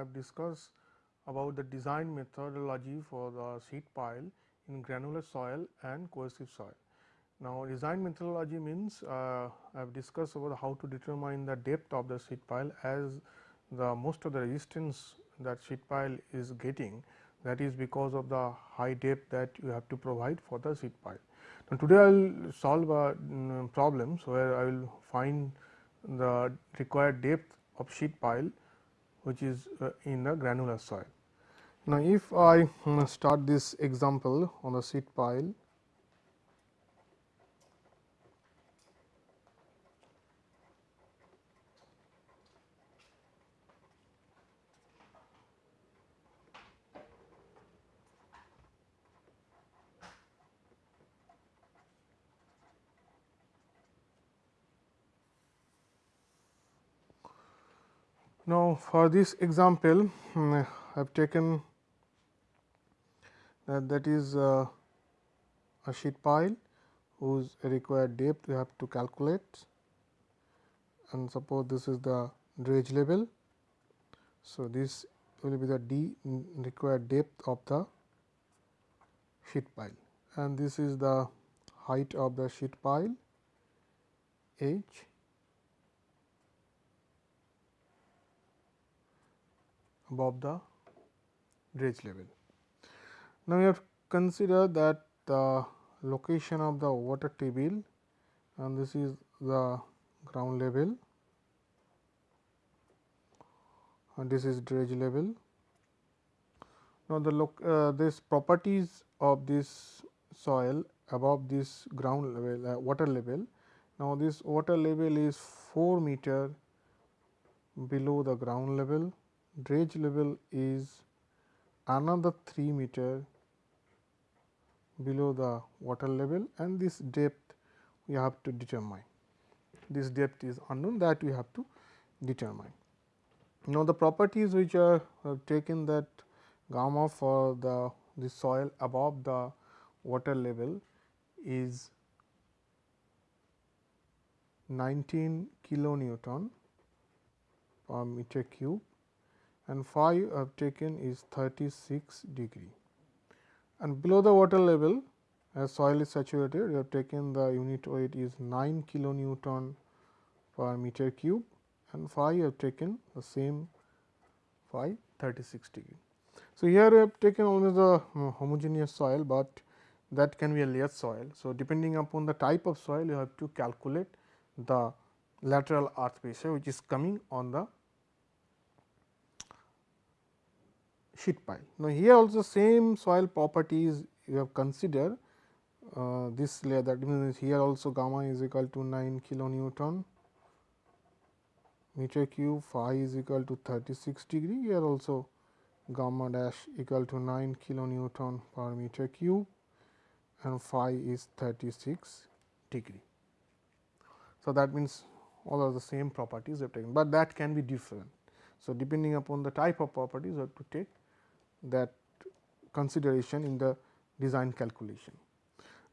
have discussed about the design methodology for the sheet pile in granular soil and cohesive soil. Now, design methodology means uh, I have discussed about how to determine the depth of the sheet pile as the most of the resistance that sheet pile is getting that is because of the high depth that you have to provide for the sheet pile. Now, today I will solve a um, problems where I will find the required depth of sheet pile which is uh, in the granular soil. Now, if I um, start this example on the sheet pile Now, for this example um, I have taken that that is uh, a sheet pile whose required depth we have to calculate. And suppose this is the dredge level. So, this will be the d required depth of the sheet pile. And this is the height of the sheet pile h above the dredge level. Now, we have consider that the location of the water table and this is the ground level and this is dredge level. Now, the look uh, this properties of this soil above this ground level uh, water level. Now, this water level is 4 meter below the ground level dredge level is another 3 meter below the water level and this depth we have to determine. This depth is unknown that we have to determine. Now, the properties which are taken that gamma for the, the soil above the water level is 19 kilonewton per meter cube and phi I have taken is 36 degree. And below the water level as soil is saturated we have taken the unit weight is 9 kilonewton per meter cube and phi I have taken the same phi 36 degree. So, here we have taken only the uh, homogeneous soil, but that can be a layer soil. So, depending upon the type of soil you have to calculate the lateral earth pressure which is coming on the sheet. Now, here also same soil properties you have considered uh, this layer that means here also gamma is equal to 9 kilonewton meter cube phi is equal to 36 degree here also gamma dash equal to 9 kilonewton per meter cube and phi is 36 degree. So, that means all are the same properties you have taken, but that can be different. So, depending upon the type of properties you have to take that consideration in the design calculation.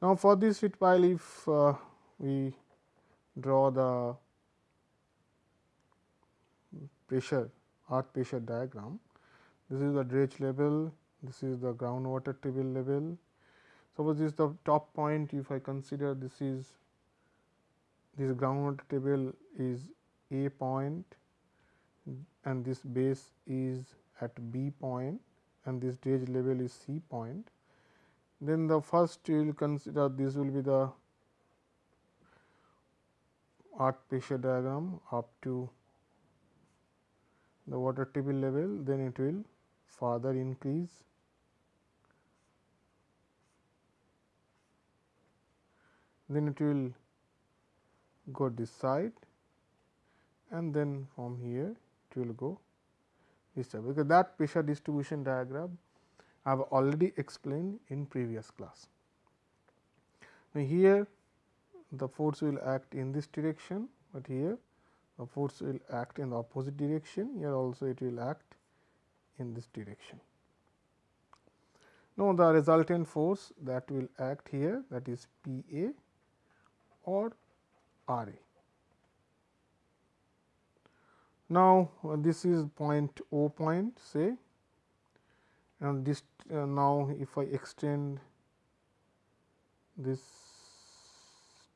Now, for this sheet pile if uh, we draw the pressure earth pressure diagram, this is the dredge level, this is the groundwater table level. Suppose this is the top point if I consider this is this groundwater table is A point and this base is at B point and this dredge level is C point. Then the first you will consider this will be the earth pressure diagram up to the water table level, then it will further increase. Then it will go this side. And then from here it will go because that pressure distribution diagram I have already explained in previous class. Now, here the force will act in this direction, but here the force will act in the opposite direction here also it will act in this direction. Now, the resultant force that will act here that is P A or R A. Now, uh, this is point O point say and this uh, now if I extend this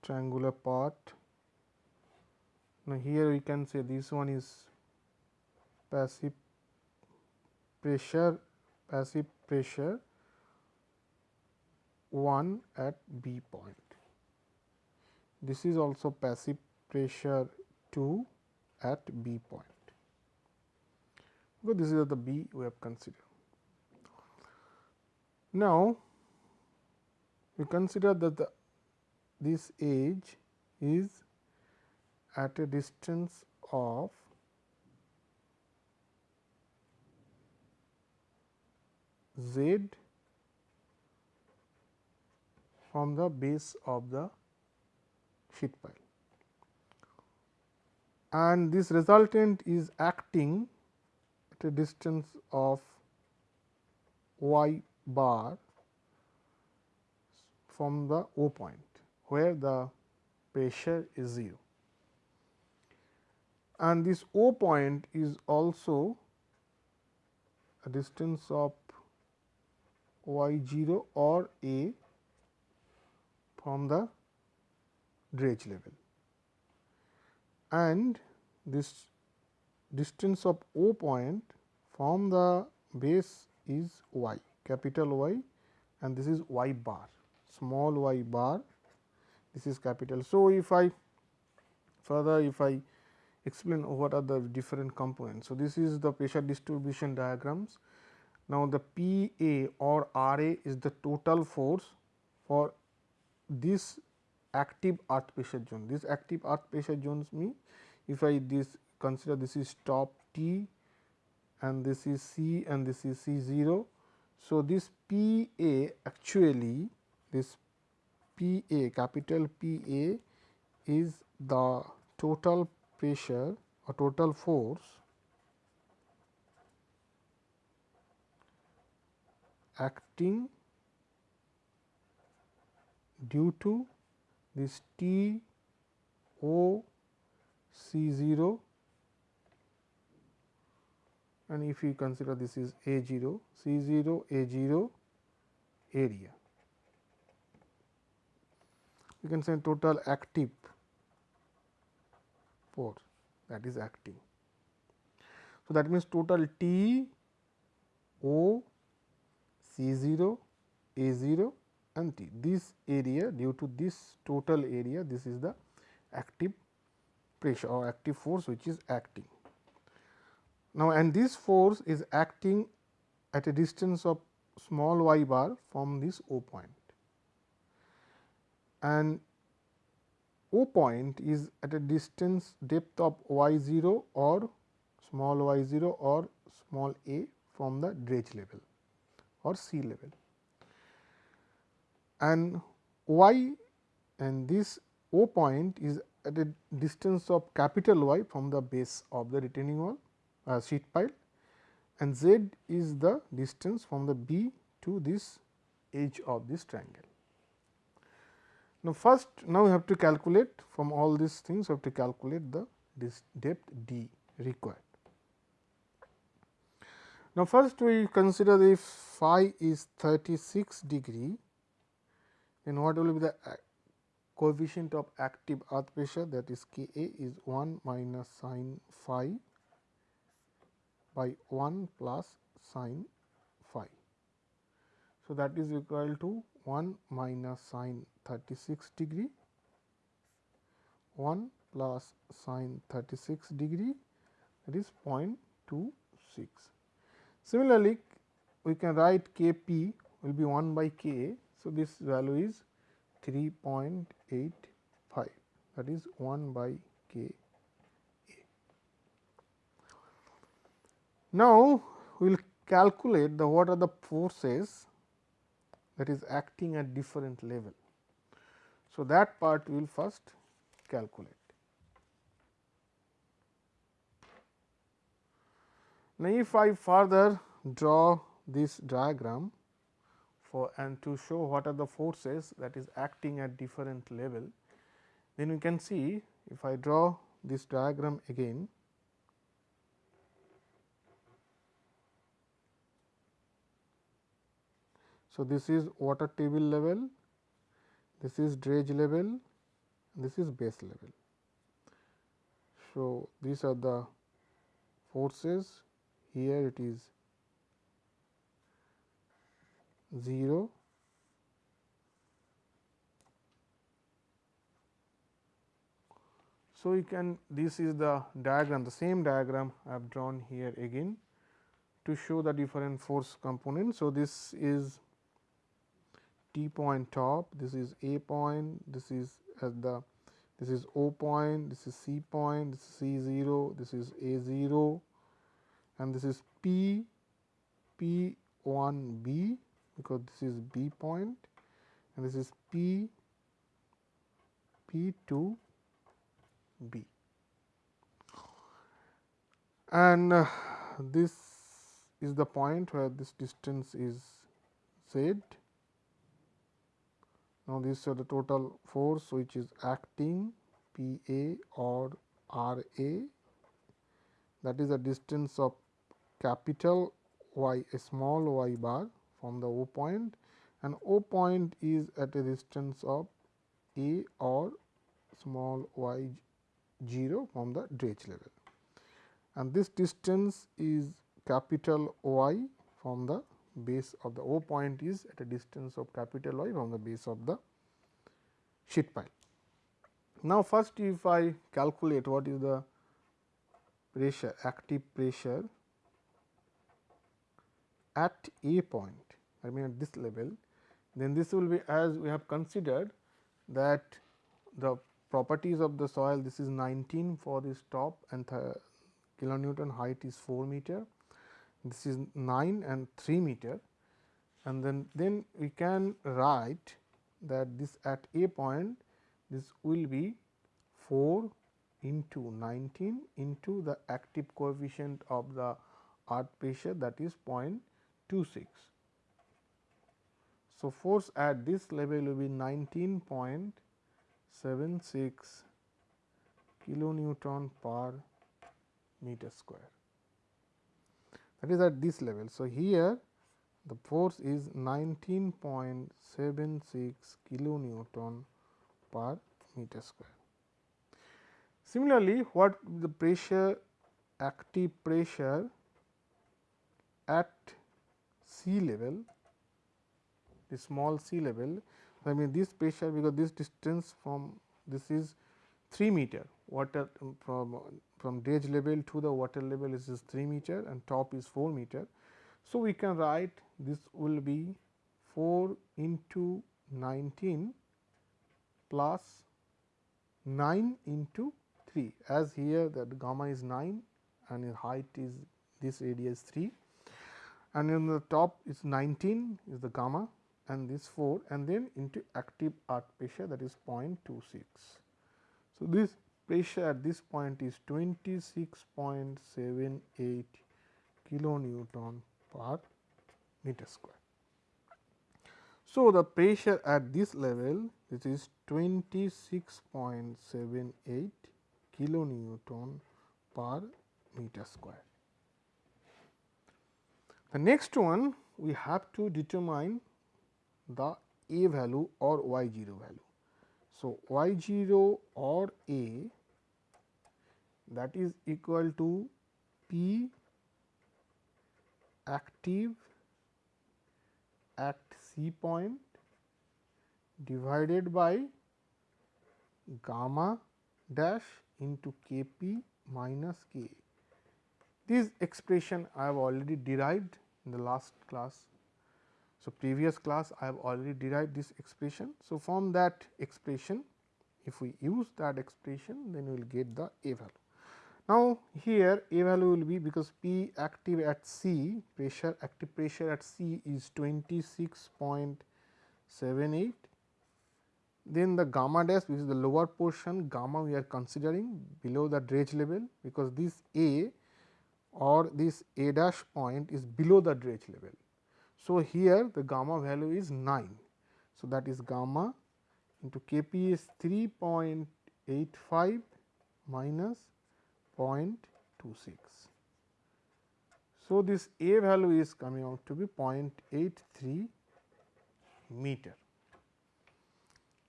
triangular part. Now, here we can say this one is passive pressure passive pressure 1 at B point. This is also passive pressure 2 at B point. So, this is the B we have considered. Now, we consider that the this edge is at a distance of z from the base of the sheet pile and this resultant is acting at a distance of y bar from the O point where the pressure is 0 and this O point is also a distance of y 0 or a from the dredge level and this distance of O point from the base is y capital Y and this is y bar small y bar this is capital. So, if I further if I explain what are the different components. So, this is the pressure distribution diagrams. Now, the P A or R A is the total force for this active earth pressure zone. This active earth pressure zones mean if I this consider this is top T and this is C and this is C 0. So, this P A actually this P A capital P A is the total pressure or total force acting due to this T O C 0 and if we consider this is A 0 C 0 A 0 area. We can say total active force that is acting. So, that means total T O C 0 A 0 and T. This area due to this total area this is the active pressure or active force which is acting. Now, and this force is acting at a distance of small y bar from this O point and O point is at a distance depth of y 0 or small y 0 or small a from the dredge level or C level and y and this O point is at a distance of capital Y from the base of the retaining wall uh, sheet pile and z is the distance from the B to this edge of this triangle. Now, first now we have to calculate from all these things we have to calculate the this depth d required. Now, first we consider if phi is 36 degree then what will be the uh, coefficient of active earth pressure that is K A is 1 minus sine phi by 1 plus sine phi. So, that is equal to 1 minus sine 36 degree 1 plus sine 36 degree that is 0.26. Similarly, we can write K p will be 1 by K so, this value is 3.85 that is 1 by K A. Now, we will calculate the what are the forces that is acting at different level. So, that part we will first calculate. Now, if I further draw this diagram for and to show what are the forces that is acting at different level, then we can see if I draw this diagram again. So, this is water table level, this is dredge level, this is base level. So, these are the forces here it is 0 So, you can this is the diagram the same diagram I have drawn here again to show the different force components. So, this is T point top, this is A point, this is at the this is O point, this is C point, this is C 0, this is A 0 and this is P P 1 B because this is B point and this is P P 2 B. And uh, this is the point where this distance is z. Now, this is the total force which is acting P A or R A that is the distance of capital Y a small y bar from the O point and O point is at a distance of A or small y 0 from the dredge level and this distance is capital Y from the base of the O point is at a distance of capital Y from the base of the sheet pile. Now, first if I calculate what is the pressure active pressure at A point I mean at this level then this will be as we have considered that the properties of the soil this is 19 for this top and kilonewton height is 4 meter this is 9 and 3 meter and then then we can write that this at a point this will be 4 into 19 into the active coefficient of the earth pressure that is 0.26. So, force at this level will be 19.26 kilonewton per meter square that is at this level. So, here the force is 19.76 kilonewton per meter square. Similarly, what the pressure active pressure at C level the small sea level I mean this pressure because this distance from this is 3 meter water um, from from dredge level to the water level is 3 meter and top is 4 meter. So, we can write this will be 4 into 19 plus 9 into 3 as here that gamma is 9 and height is this is 3 and in the top is 19 is the gamma and this 4 and then into active earth pressure that is 0.26. So, this pressure at this point is 26.78 kilonewton per meter square. So, the pressure at this level this is 26.78 kilonewton per meter square. The next one we have to determine the A value or y 0 value. So, y 0 or A that is equal to P active at C point divided by gamma dash into K p minus K. This expression I have already derived in the last class. So, previous class I have already derived this expression. So, from that expression if we use that expression then we will get the A value. Now, here A value will be because P active at C pressure active pressure at C is 26.78 then the gamma dash which is the lower portion gamma we are considering below the dredge level because this A or this A dash point is below the dredge level. So, here the gamma value is 9. So, that is gamma into K p is 3.85 minus 0.26. So, this A value is coming out to be 0.83 meter.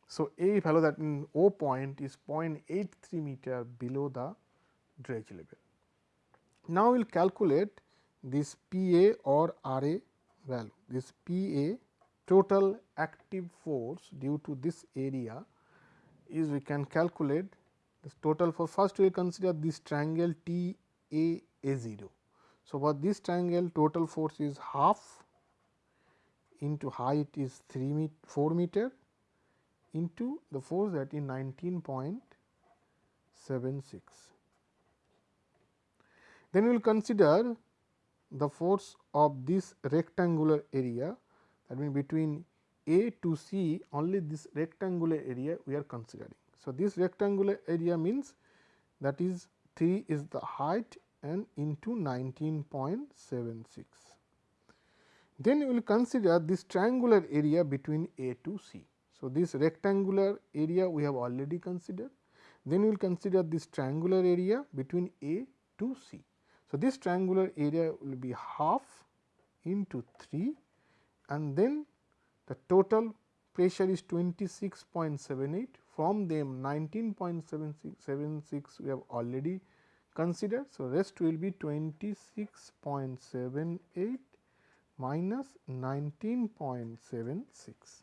So, A value that in O point is 0.83 meter below the dredge level. Now, we will calculate this P A or R A value. This P A total active force due to this area is we can calculate this total for first we consider this triangle T A A 0. So, for this triangle total force is half into height is 3 met 4 meter into the force that is 19.76. Then we will consider the force of this rectangular area that means between A to C only this rectangular area we are considering. So, this rectangular area means that is 3 is the height and into 19.76. Then we will consider this triangular area between A to C. So, this rectangular area we have already considered. Then we will consider this triangular area between A to C. So, this triangular area will be half into 3 and then the total pressure is 26.78 from them 19.76 we have already considered. So, rest will be 26.78 minus 19.76.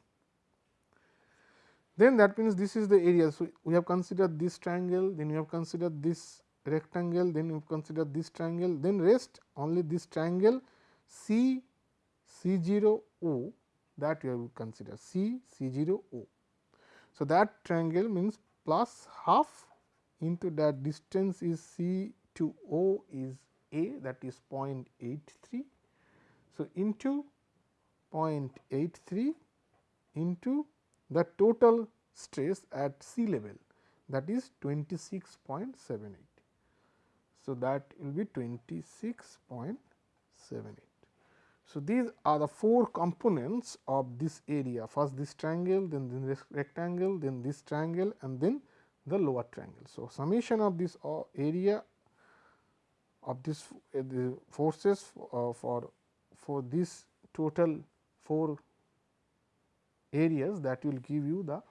Then that means, this is the area. So, we have considered this triangle, then we have considered this rectangle, then we have considered this triangle, then rest only this triangle C C 0 O that we have considered C C 0 O. So, that triangle means plus half into that distance is C to O is A that is 0.83. So, into 0.83 into the total stress at C level that is 26.78. So, that will be 26.78. So, these are the four components of this area first this triangle then this rectangle then this triangle and then the lower triangle. So, summation of this uh, area of this uh, the forces uh, for for this total four areas that will give you the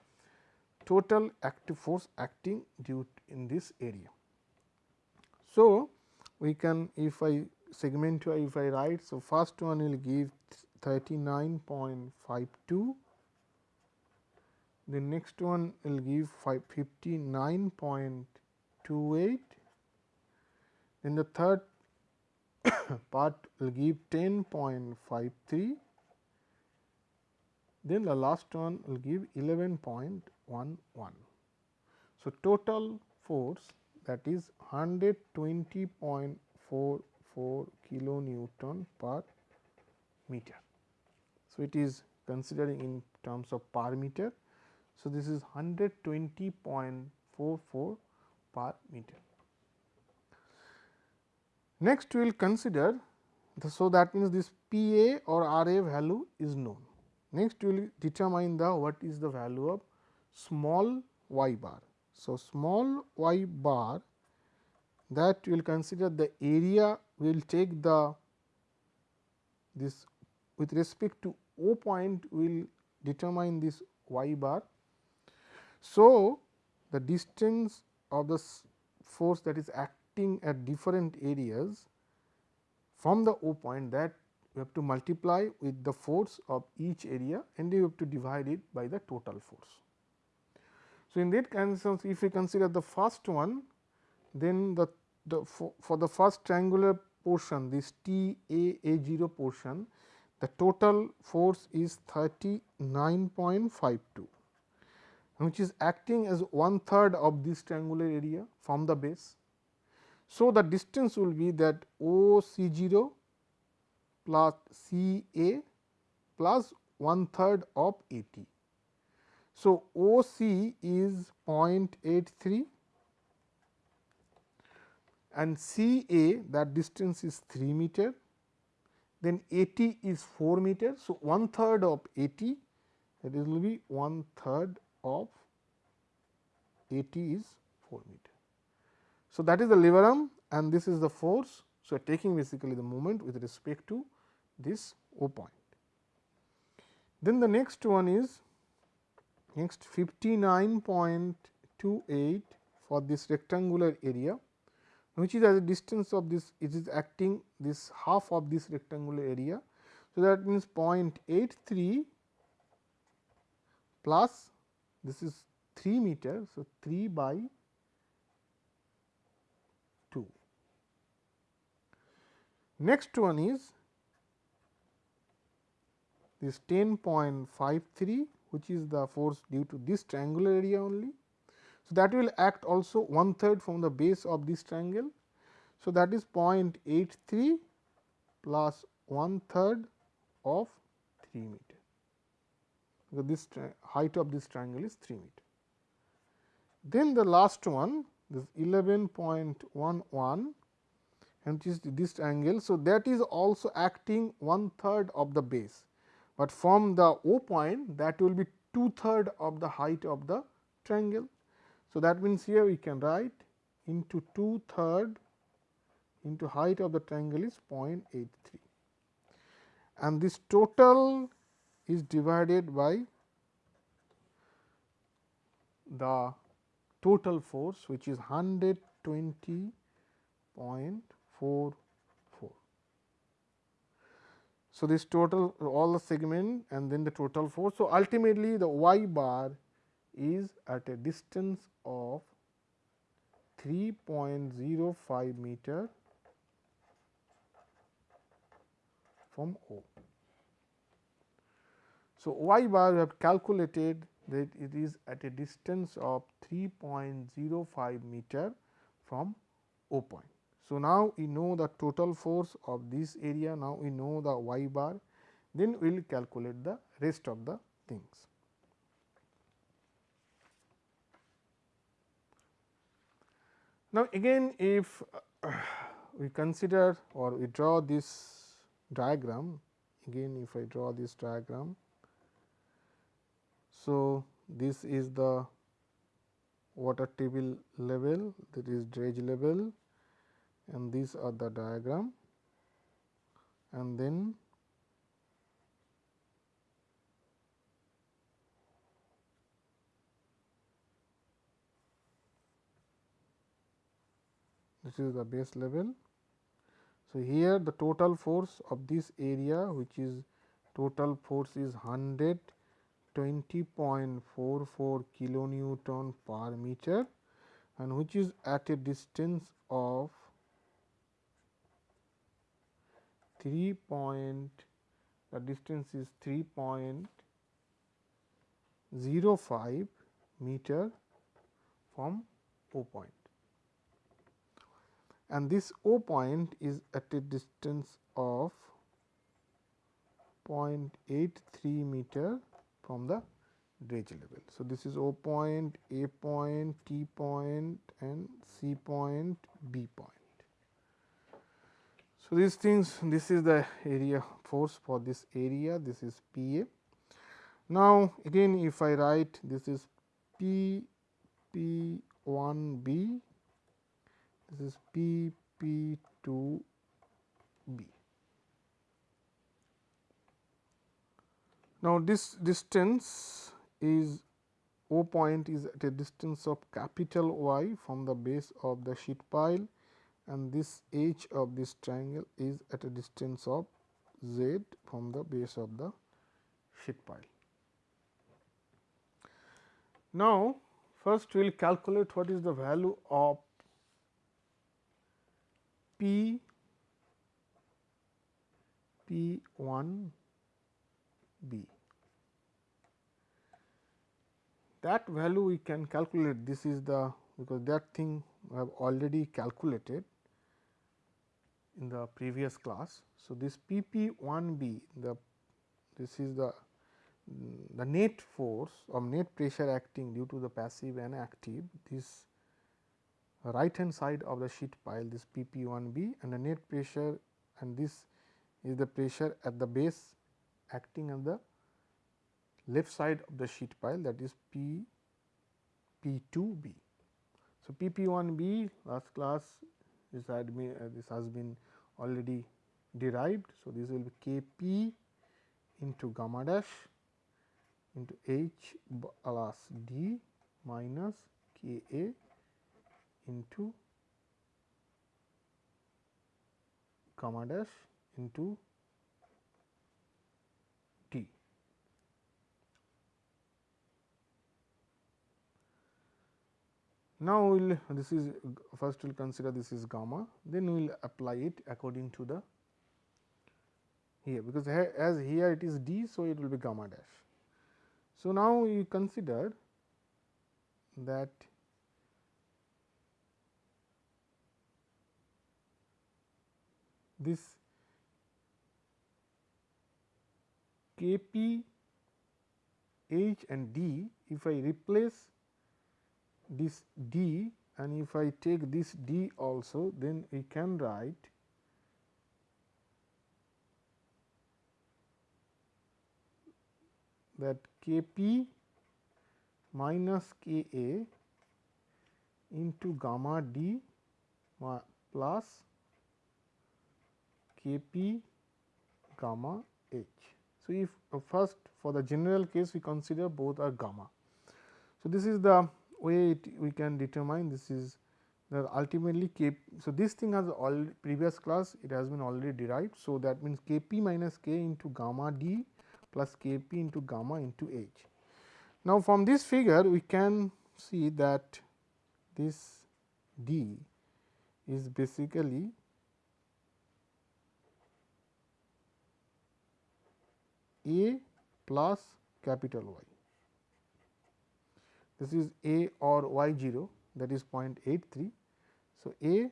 total active force acting due in this area. So, we can if I segment if I write. So, first one will give 39.52 the next one will give 59.28 then the third part will give 10.53 then the last one will give 11.11. So, total force that is 120.44 kilo Newton per meter. So, it is considering in terms of per meter so, this is 120.44 per meter. Next, we will consider the, so that means this P A or R A value is known. Next, we will determine the what is the value of small y bar. So, small y bar that will consider the area we will take the this with respect to O point will determine this y bar so, the distance of the force that is acting at different areas from the O point that we have to multiply with the force of each area and we have to divide it by the total force. So, in that conditions if we consider the first one then the, the for, for the first triangular portion this T A A 0 portion the total force is 39.52 which is acting as one third of this triangular area from the base. So, the distance will be that O C 0 plus C A plus one third of A T. So, O C is 0.83 and C A that distance is 3 meter, then A T is 4 meter. So, one third of A T that is will be one third of A t is 4 meter. So, that is the lever arm and this is the force. So, taking basically the moment with respect to this O point. Then the next one is next 59.28 for this rectangular area which is as a distance of this it is acting this half of this rectangular area. So, that means 0.83 plus this is 3 meter. So, 3 by 2. Next one is this 10.53 which is the force due to this triangular area only. So, that will act also one third from the base of this triangle. So, that is 0.83 plus one third of 3 meter because this height of this triangle is 3 meter. Then the last one this 11.11 and is this angle. So, that is also acting one third of the base, but from the O point that will be two third of the height of the triangle. So, that means, here we can write into two third into height of the triangle is 0.83 and this total is divided by the total force which is 120.44. So, this total all the segment and then the total force. So, ultimately the y bar is at a distance of 3.05 meter from O. So, y bar we have calculated that it is at a distance of 3.05 meter from O point. So, now we know the total force of this area, now we know the y bar, then we will calculate the rest of the things. Now, again if uh, we consider or we draw this diagram, again if I draw this diagram. So, this is the water table level that is dredge level and these are the diagram and then this is the base level. So, here the total force of this area which is total force is 100 20.44 kilonewton per meter and which is at a distance of 3 point the distance is 3.05 meter from O point and this O point is at a distance of 0.83 meter from the dredge level. So, this is O point, A point, T point and C point, B point. So, these things this is the area force for this area this is P A. Now, again if I write this is P P 1 B, this is P P 2 B. Now, this distance is O point is at a distance of capital Y from the base of the sheet pile and this h of this triangle is at a distance of z from the base of the sheet pile. Now, first we will calculate what is the value of P P 1 b. That value we can calculate this is the because that thing we have already calculated in the previous class. So, this P p 1 b the this is the the net force or net pressure acting due to the passive and active this right hand side of the sheet pile this P p 1 b and the net pressure and this is the pressure at the base acting on the left side of the sheet pile that is P P 2 B. So, P P 1 B last class this had been uh, this has been already derived. So, this will be K P into gamma dash into h plus d minus k a into gamma dash into t. Now, we will this is first we will consider this is gamma then we will apply it according to the here because as here it is d. So, it will be gamma dash. So, now we consider that this K p h and d if I replace this d and if I take this d also then we can write that K p minus K a into gamma d plus K p gamma h. So, if uh, first for the general case we consider both are gamma. So, this is the way we can determine this is the ultimately k. So, this thing has all previous class it has been already derived. So, that means k p minus k into gamma d plus k p into gamma into h. Now, from this figure we can see that this d is basically a plus capital Y. This is a or y 0 that is 0.83. So, a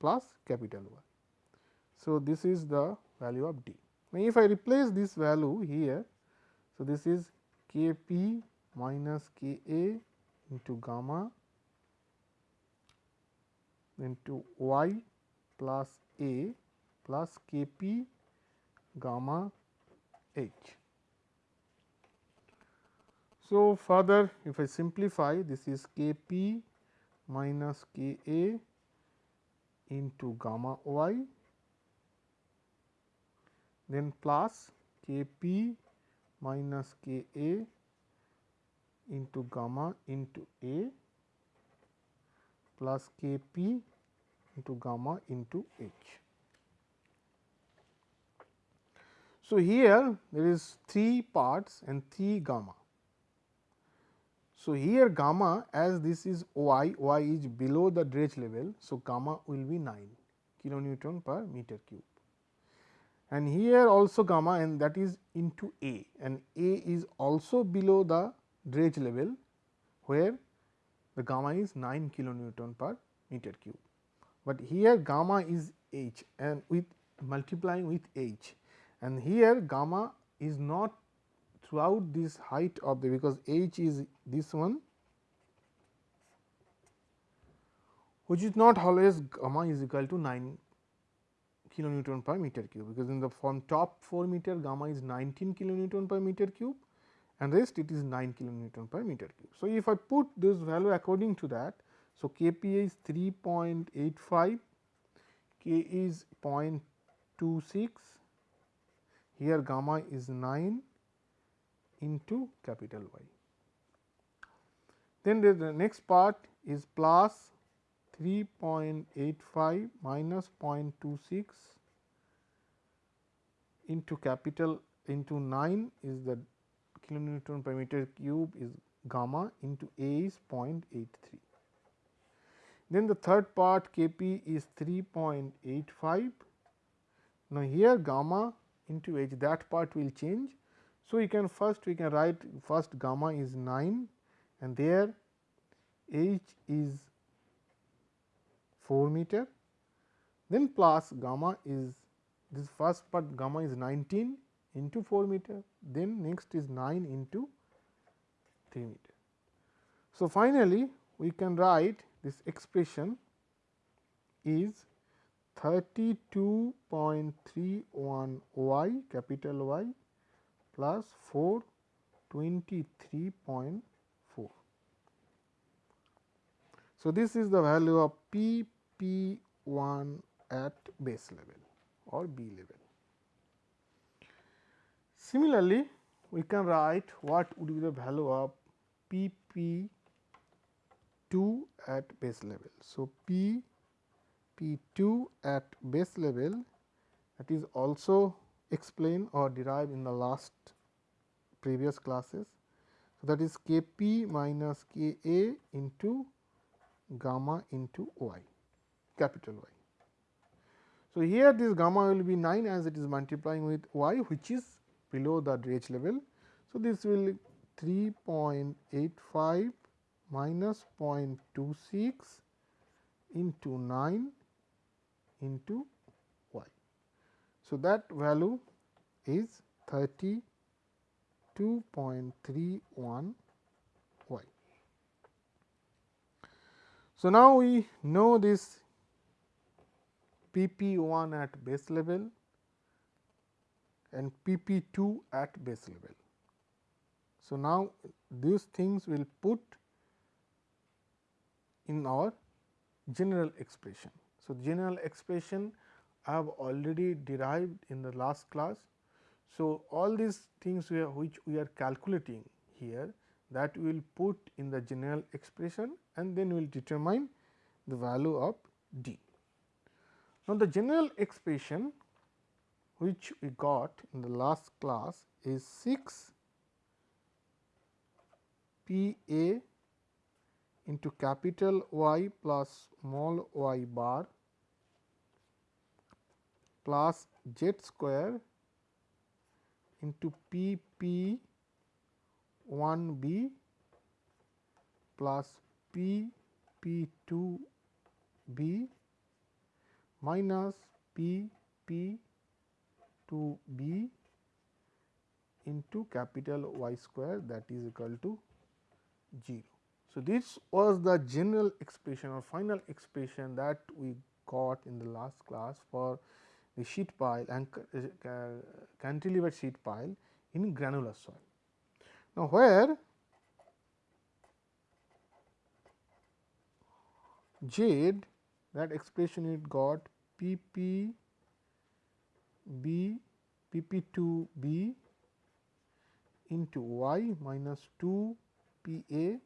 plus capital Y. So, this is the value of d. Now, if I replace this value here, so this is k p minus k a into gamma into y plus a plus k p gamma h. So, further if I simplify this is k p minus k a into gamma y then plus k p minus k a into gamma into a plus k p into gamma into h. So, here there is 3 parts and 3 gamma. So, here gamma as this is y, y is below the dredge level. So, gamma will be 9 kilonewton per meter cube and here also gamma and that is into A and A is also below the dredge level where the gamma is 9 kilonewton per meter cube. But here gamma is h and with multiplying with h and here gamma is not throughout this height of the because h is this one which is not always gamma is equal to 9 kilonewton per meter cube because in the from top 4 meter gamma is 19 kilonewton per meter cube and rest it is 9 kilonewton per meter cube. So, if I put this value according to that. So, K p is 3.85, K is 0.26 here gamma is 9 into capital Y. Then the next part is plus 3.85 minus 0.26 into capital into 9 is the kilonewton per meter cube is gamma into A is 0.83. Then the third part K p is 3.85. Now, here gamma into h that part will change. So, we can first we can write first gamma is 9 and there h is 4 meter then plus gamma is this first part gamma is 19 into 4 meter then next is 9 into 3 meter. So, finally, we can write this expression is 32.31 y capital Y plus 423.4. So, this is the value of P P 1 at base level or B level. Similarly, we can write what would be the value of P p 2 at base level. So, P P 2 at base level that is also explained or derive in the last previous classes. So, that is K p minus K a into gamma into y capital Y. So, here this gamma will be 9 as it is multiplying with y which is below the dredge level. So, this will 3.85 minus 0.26 into 9 into. So, that value is 32.31 y. So, now we know this P p 1 at base level and P p 2 at base level. So, now these things will put in our general expression. So, general expression I have already derived in the last class. So, all these things we which we are calculating here that we will put in the general expression and then we will determine the value of d. Now, the general expression which we got in the last class is 6 P A into capital Y plus small y bar plus z square into P P 1 B plus P P 2 B minus P P to B into capital Y square that is equal to 0. So, this was the general expression or final expression that we got in the last class for the sheet pile and uh, cantilever sheet pile in granular soil. Now, where Z that expression it got P p b P p 2 b into y minus 2 P a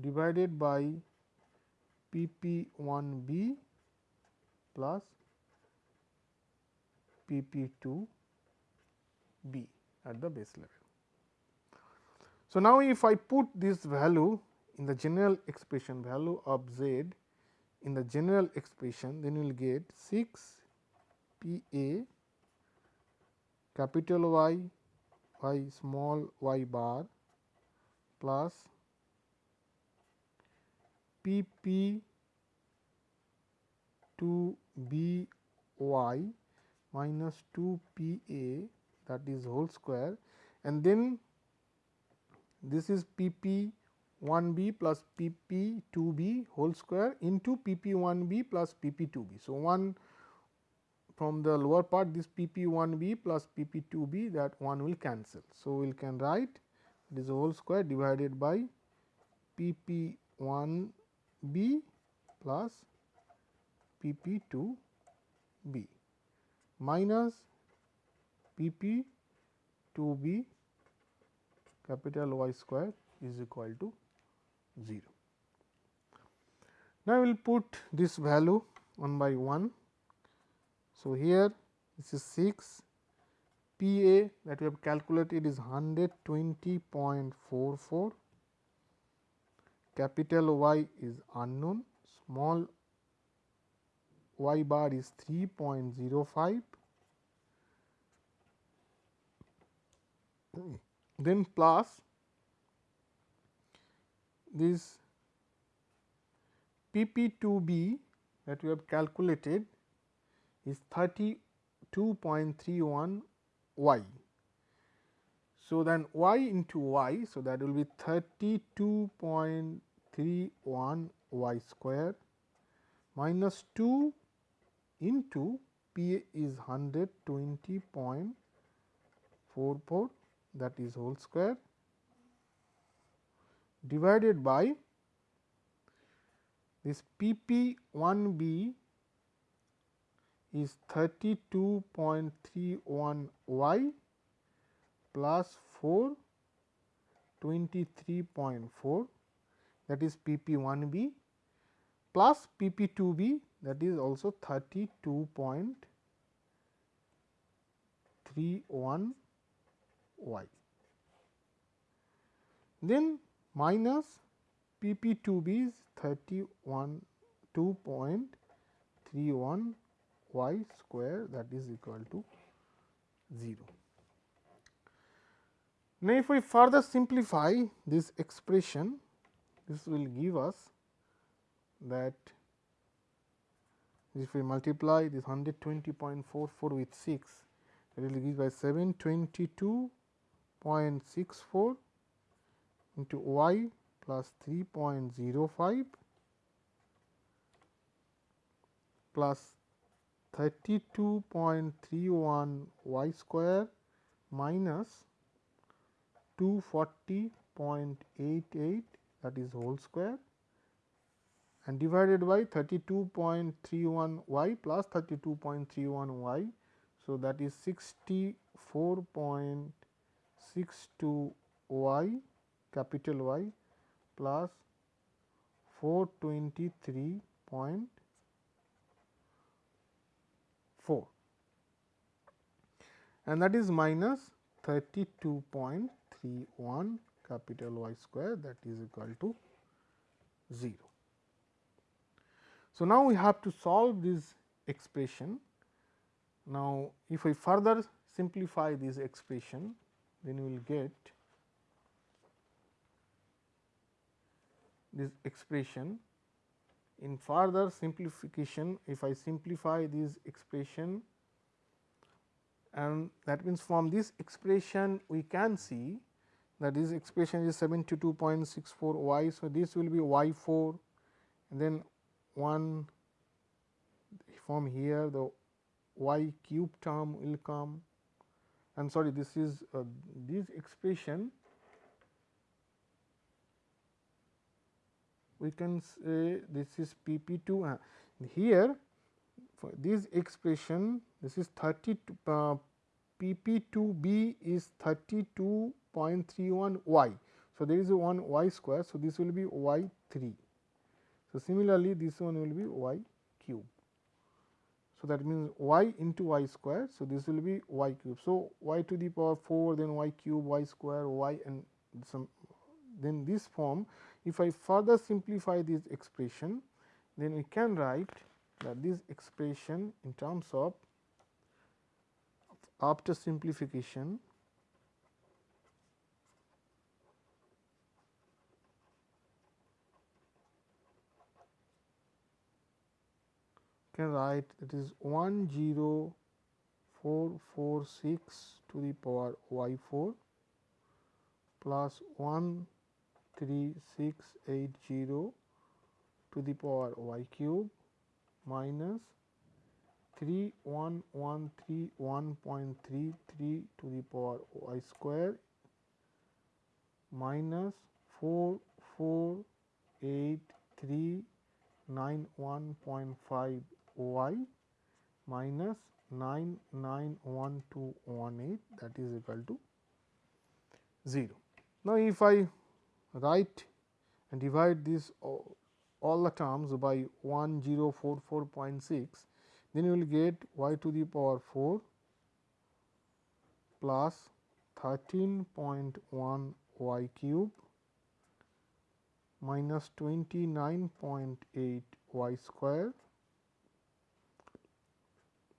divided by P p 1 b plus P p 2 b at the base level. So, now if I put this value in the general expression value of z in the general expression then you will get 6 P A capital Y y small y bar plus P P 2 B y minus 2 P A that is whole square and then this is P P 1 b plus p p 2 b whole square into p p 1 b plus p p 2 b. So, 1 from the lower part this p p 1 b plus p p 2 b that 1 will cancel. So, we can write this whole square divided by p p 1 b plus p p 2 b minus p p 2 b capital Y square is equal to 0. Now, we will put this value 1 by 1. So, here this is 6 P A that we have calculated is 120.44, capital Y is unknown, small y bar is 3.05, then plus this P p 2 b that we have calculated is 32.31 y. So, then y into y. So, that will be 32.31 y square minus 2 into P is 120.44 that is whole square divided by this P p 1 b is 32.31 y plus 4 23.4 that is P p 1 b plus P p 2 b that is also 32.31 y. Then minus P p 2 b is 31 2.31 y square that is equal to 0. Now, if we further simplify this expression, this will give us that if we multiply this 120.44 with 6, it will give by 722.64 into y plus 3.05 plus 32.31 y square minus 240.88 that is whole square and divided by 32.31 y plus 32.31 y. So, that is 64.62 y capital Y plus 423.4 and that is minus 32.31 capital Y square that is equal to 0. So, now we have to solve this expression. Now, if we further simplify this expression, then we will get this expression. In further simplification, if I simplify this expression and that means from this expression we can see that this expression is 72.64 y. So, this will be y 4 and then 1 from here the y cube term will come and sorry this is uh, this expression we can say this is P p 2 uh, here for this expression this is 30 uh, P p 2 b is 32.31 y. So, there is a 1 y square. So, this will be y 3. So, similarly, this one will be y cube. So, that means y into y square. So, this will be y cube. So, y to the power 4 then y cube y square y and some then this form if I further simplify this expression then we can write that this expression in terms of after simplification can write that is 10446 to the power y 4 plus 13680 to the power y cube minus 31131.33 to the power y square minus 448391.5 y minus 991218 that is equal to 0. Now, if I write and divide this all the terms by 1044.6, then you will get y to the power 4 plus 13.1 y cube minus 29.8 y square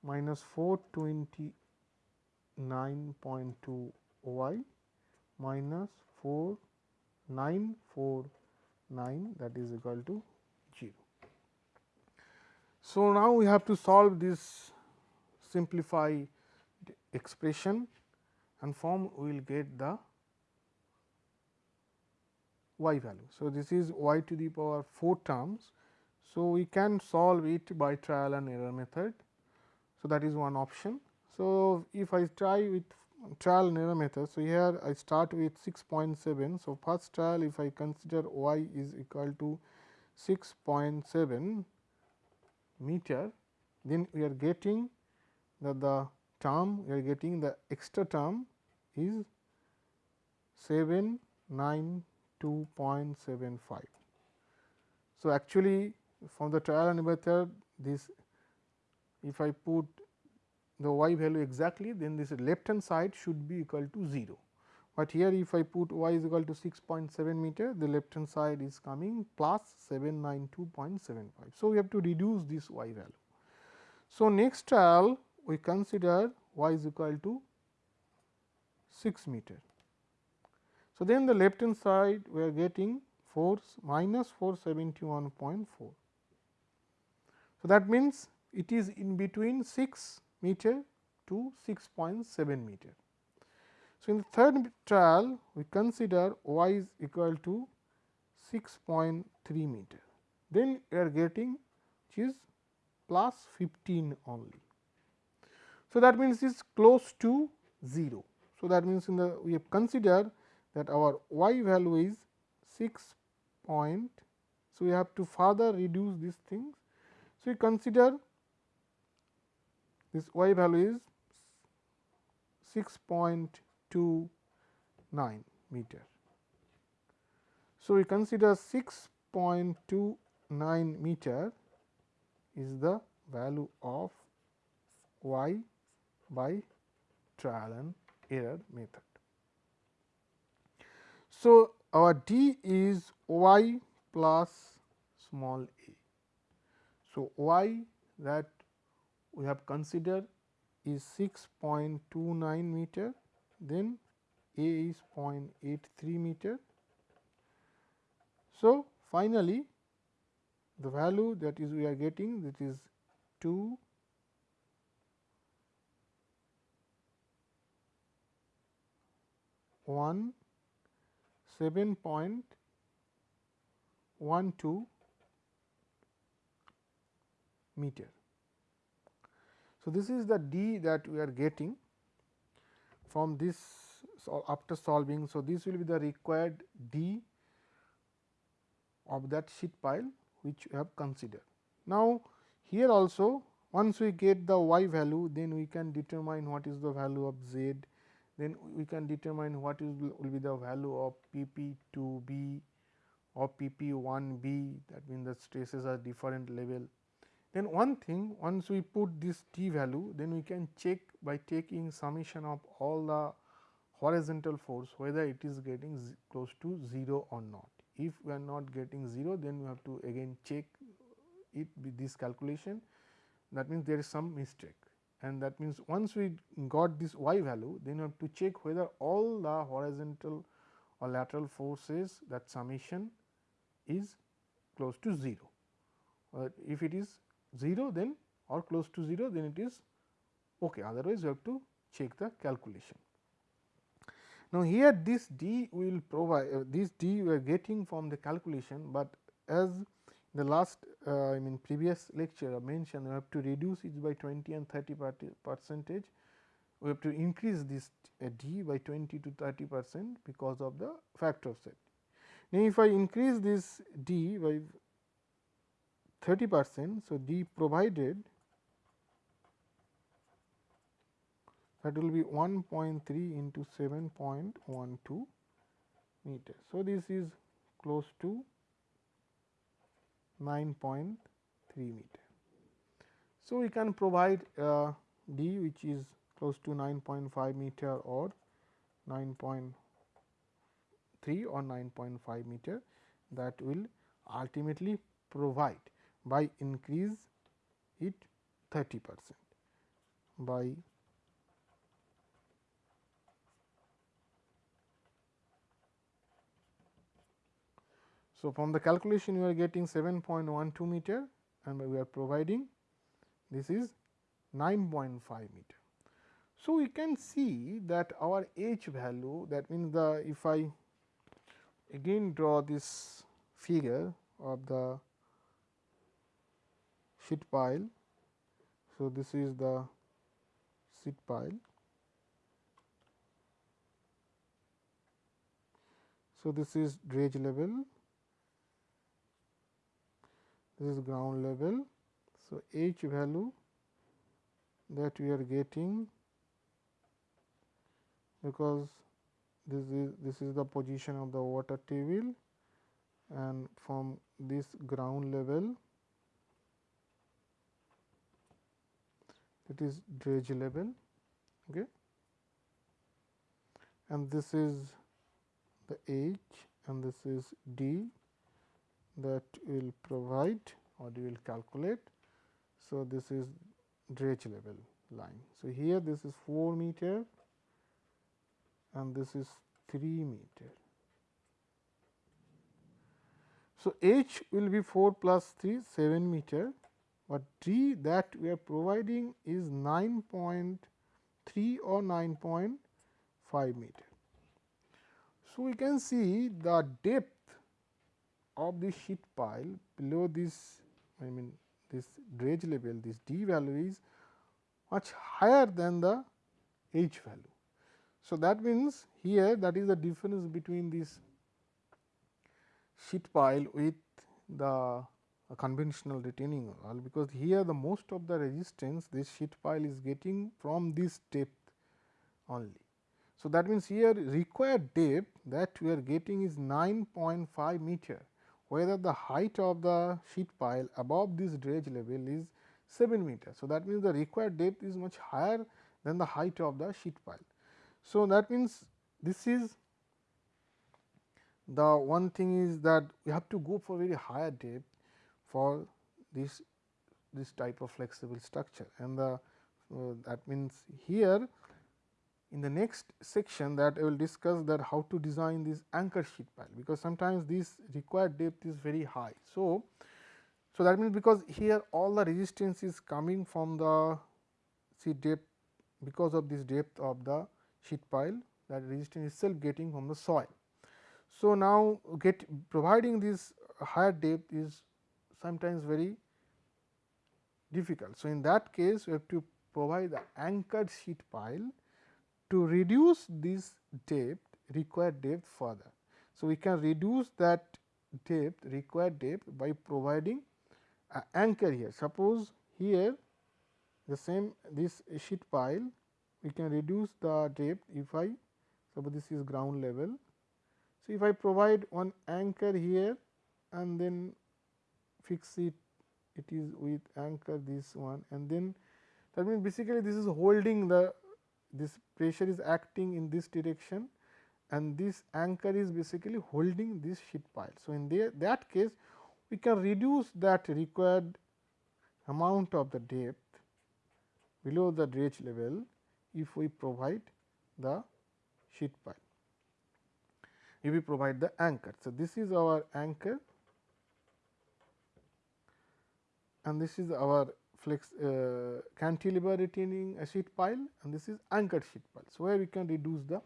minus 429.2 y minus 4949 that is equal to 0. So, now we have to solve this simplify expression and form we will get the y value. So, this is y to the power 4 terms. So, we can solve it by trial and error method. So, that is one option. So, if I try with trial and error method. So, here I start with 6.7. So, first trial if I consider y is equal to 6.7 meter, then we are getting that the term we are getting the extra term is 792.75. So, actually from the trial and error method this if I put the y value exactly then this left hand side should be equal to 0 but here if I put y is equal to 6.7 meter the left hand side is coming plus 792.75. So, we have to reduce this y value. So, next trial we consider y is equal to 6 meter. So, then the left hand side we are getting 4 minus 471.4. So, that means it is in between 6 meter to 6.7 meter. So, in the third trial we consider y is equal to 6.3 meter, then we are getting which is plus 15 only. So, that means it is close to 0. So, that means in the we have considered that our y value is 6 point. So, we have to further reduce these things. So, we consider this y value is 6.2 to 9 meter. So, we consider 6.29 meter is the value of y by trial and error method. So, our d is y plus small a. So, y that we have considered is 6.29 meter then A is 0.83 meter. So, finally, the value that is we are getting that is 2 1 7.12 meter. So, this is the d that we are getting from this so after solving. So, this will be the required d of that sheet pile which we have considered. Now, here also once we get the y value then we can determine what is the value of z, then we can determine what is will be the value of p p 2 b or p p 1 b that means the stresses are different level then one thing once we put this t value then we can check by taking summation of all the horizontal force whether it is getting close to 0 or not. If we are not getting 0 then we have to again check it with this calculation that means there is some mistake and that means once we got this y value then we have to check whether all the horizontal or lateral forces that summation is close to 0. Uh, if it is 0 then or close to 0 then it is ok otherwise you have to check the calculation. Now, here this d will provide uh, this d we are getting from the calculation, but as the last uh, I mean previous lecture I mentioned we have to reduce it by 20 and 30 percentage we have to increase this uh, d by 20 to 30 percent because of the factor of set. Now, if I increase this d by 30 percent. So, D provided that will be 1.3 into 7.12 meter. So, this is close to 9.3 meter. So, we can provide uh, D which is close to 9.5 meter or 9.3 or 9.5 meter that will ultimately provide by increase it 30 percent by So, from the calculation we are getting 7.12 meter and we are providing this is 9.5 meter. So, we can see that our h value that means the if I again draw this figure of the sheet pile. So, this is the sheet pile. So, this is dredge level, this is ground level. So, H value that we are getting because this is this is the position of the water table and from this ground level it is dredge level okay and this is the H and this is D that will provide or we will calculate. So, this is dredge level line. So, here this is 4 meter and this is 3 meter. So, H will be 4 plus 3 7 meter, but D that we are providing is 9.3 or 9.5 meter. So, we can see the depth of the sheet pile below this I mean this dredge level this D value is much higher than the H value. So, that means here that is the difference between this sheet pile with the conventional retaining wall, because here the most of the resistance this sheet pile is getting from this depth only. So, that means here required depth that we are getting is 9.5 meter, whether the height of the sheet pile above this dredge level is 7 meter. So, that means the required depth is much higher than the height of the sheet pile. So, that means this is the one thing is that we have to go for very higher depth for this this type of flexible structure and the uh, that means here in the next section that I will discuss that how to design this anchor sheet pile, because sometimes this required depth is very high. So, so that means because here all the resistance is coming from the see depth because of this depth of the sheet pile that resistance itself getting from the soil. So, now get providing this higher depth is sometimes very difficult. So, in that case we have to provide the anchored sheet pile to reduce this depth required depth further. So, we can reduce that depth required depth by providing an anchor here. Suppose here the same this sheet pile we can reduce the depth if I suppose this is ground level. So, if I provide one anchor here and then fix it it is with anchor this one and then that means basically this is holding the this pressure is acting in this direction and this anchor is basically holding this sheet pile. So, in there, that case we can reduce that required amount of the depth below the dredge level if we provide the sheet pile, if we provide the anchor. So, this is our anchor and this is our flex uh, cantilever retaining a sheet pile and this is anchored sheet pile. So, where we can reduce the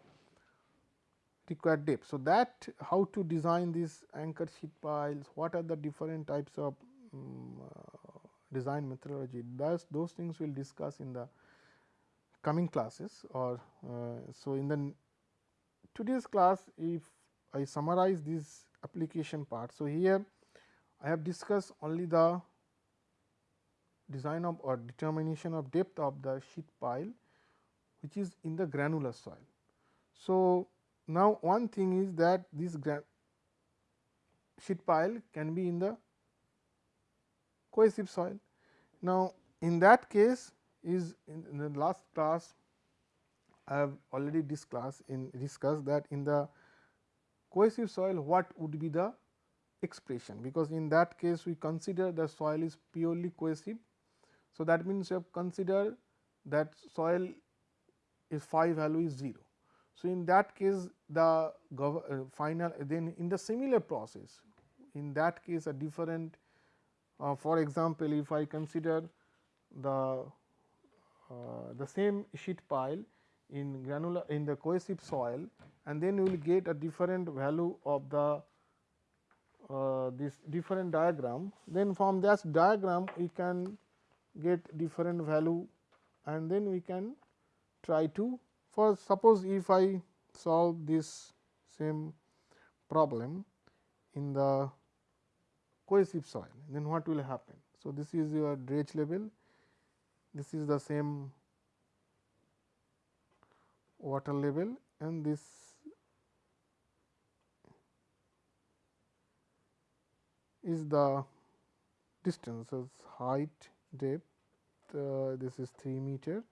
required depth. So, that how to design these anchor sheet piles, what are the different types of um, uh, design methodology, thus those things we will discuss in the coming classes or uh, so in the today's class if I summarize this application part. So, here I have discussed only the design of or determination of depth of the sheet pile which is in the granular soil. So, now one thing is that this sheet pile can be in the cohesive soil. Now, in that case is in, the last class I have already discussed in discussed that in the cohesive soil what would be the expression because in that case we consider the soil is purely cohesive so, that means you have considered that soil is phi value is 0. So, in that case the uh, final then in the similar process in that case a different uh, for example, if I consider the uh, the same sheet pile in granular in the cohesive soil and then you will get a different value of the uh, this different diagram then from that diagram we can get different value and then we can try to for suppose if I solve this same problem in the cohesive soil then what will happen. So, this is your dredge level this is the same water level and this is the distance as height depth uh, this is 3 meter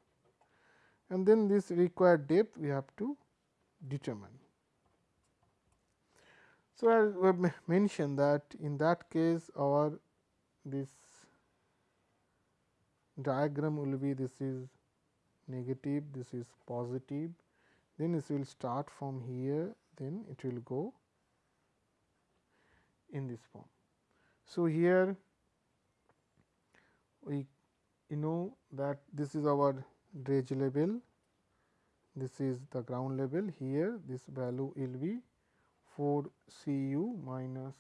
and then this required depth we have to determine. So, we have mentioned that in that case our this diagram will be this is negative, this is positive, then this will start from here, then it will go in this form. So, here we you know that this is our dredge level, this is the ground level here this value will be 4 C u minus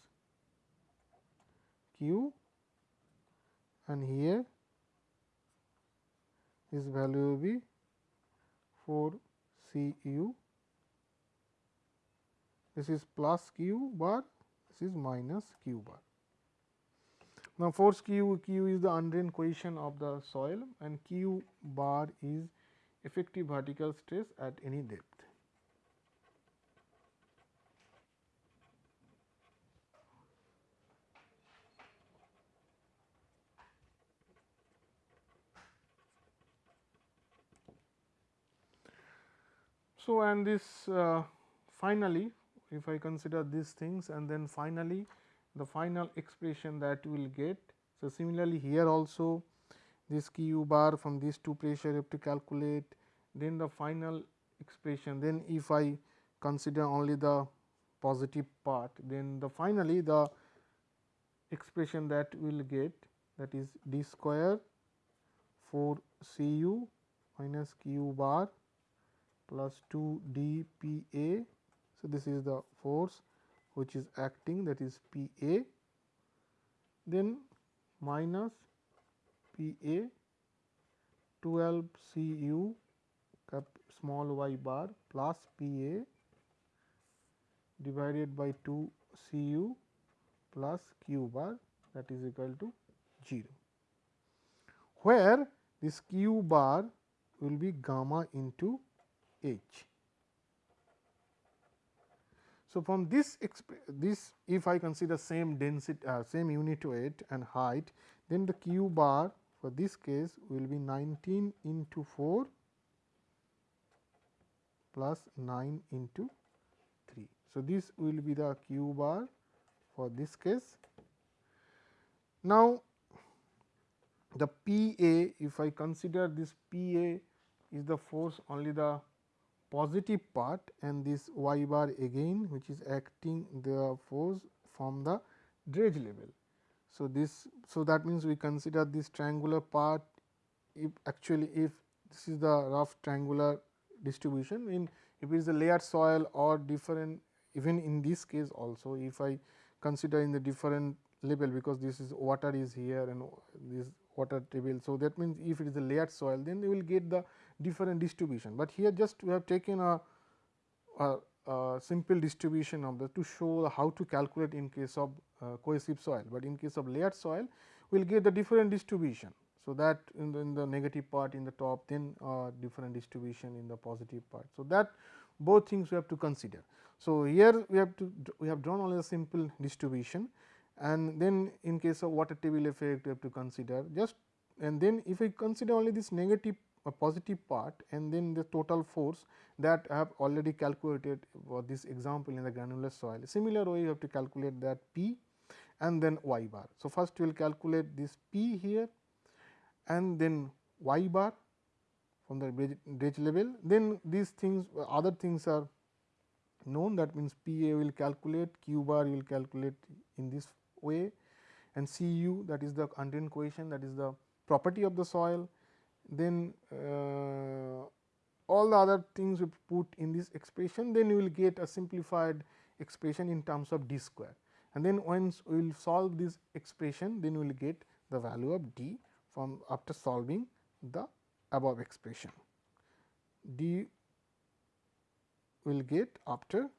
q. And here this value will be 4 C u this is plus q bar. This is minus q bar. Now, force q q is the undrained cohesion of the soil and q bar is effective vertical stress at any depth. So, and this uh, finally, if I consider these things and then finally, the final expression that we will get. So, similarly, here also this q bar from these two pressure you have to calculate then the final expression then if I consider only the positive part then the finally the expression that we will get that is d square 4 C u minus q bar plus 2 d p a. So, this is the force which is acting that is P A then minus P A 12 C u cap small y bar plus P A divided by 2 C u plus q bar that is equal to 0, where this q bar will be gamma into h. So, from this this if I consider same density uh, same unit weight and height then the q bar for this case will be 19 into 4 plus 9 into 3. So, this will be the q bar for this case. Now, the P A if I consider this P A is the force only the positive part and this y bar again which is acting the force from the dredge level. So, this so that means we consider this triangular part if actually if this is the rough triangular distribution in if it is a layered soil or different even in this case also if I consider in the different level because this is water is here and this water table. So, that means if it is a layered soil then you will get the different distribution, but here just we have taken a, a, a simple distribution of the to show how to calculate in case of uh, cohesive soil, but in case of layered soil we will get the different distribution. So, that in the, in the negative part in the top then uh, different distribution in the positive part. So, that both things we have to consider. So, here we have to we have drawn only a simple distribution and then in case of water table effect we have to consider just and then if we consider only this negative a positive part and then the total force that I have already calculated for this example in the granular soil. Similar way you have to calculate that P and then y bar. So, first we will calculate this P here and then y bar from the dredge level. Then these things other things are known that means P A will calculate, Q bar you will calculate in this way and C u that is the undrained cohesion that is the property of the soil then uh, all the other things we put in this expression then you will get a simplified expression in terms of d square. And then once we will solve this expression then we will get the value of d from after solving the above expression. D will get after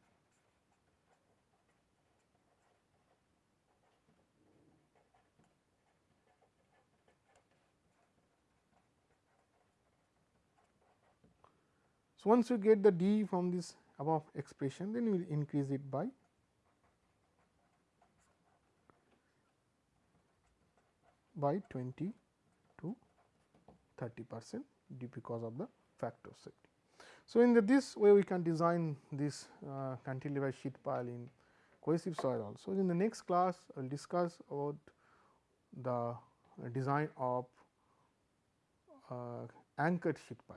So, once you get the d from this above expression then you will increase it by by 20 to 30 percent d because of the factor of safety. So, in the, this way we can design this uh, cantilever sheet pile in cohesive soil also. In the next class I will discuss about the design of uh, anchored sheet pile.